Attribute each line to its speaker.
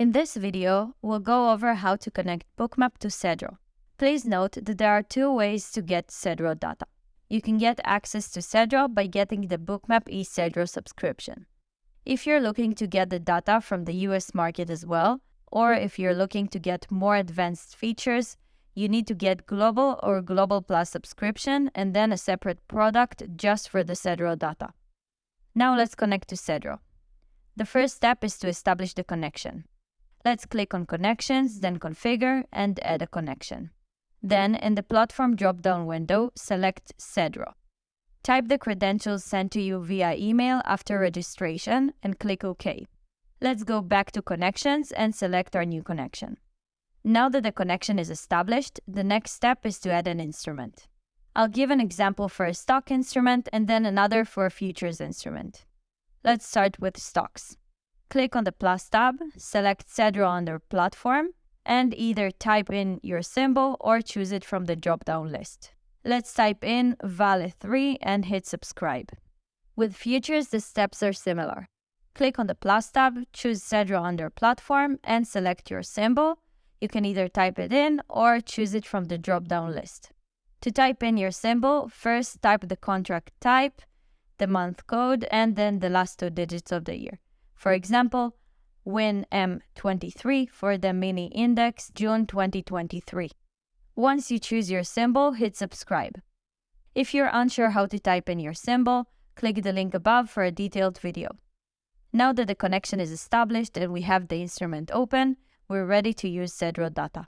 Speaker 1: In this video, we'll go over how to connect Bookmap to Cedro. Please note that there are two ways to get Cedro data. You can get access to Cedro by getting the Bookmap eCedro subscription. If you're looking to get the data from the US market as well, or if you're looking to get more advanced features, you need to get Global or Global Plus subscription and then a separate product just for the Cedro data. Now let's connect to Cedro. The first step is to establish the connection. Let's click on Connections, then Configure, and add a connection. Then, in the Platform drop-down window, select Cedro. Type the credentials sent to you via email after registration and click OK. Let's go back to Connections and select our new connection. Now that the connection is established, the next step is to add an instrument. I'll give an example for a stock instrument and then another for a futures instrument. Let's start with stocks. Click on the plus tab, select Cedro under Platform, and either type in your symbol or choose it from the drop-down list. Let's type in Vale3 and hit subscribe. With futures, the steps are similar. Click on the plus tab, choose Cedro under Platform, and select your symbol. You can either type it in or choose it from the drop-down list. To type in your symbol, first type the contract type, the month code, and then the last two digits of the year. For example, WinM23 for the mini index June 2023. Once you choose your symbol, hit subscribe. If you're unsure how to type in your symbol, click the link above for a detailed video. Now that the connection is established and we have the instrument open, we're ready to use Cedro data.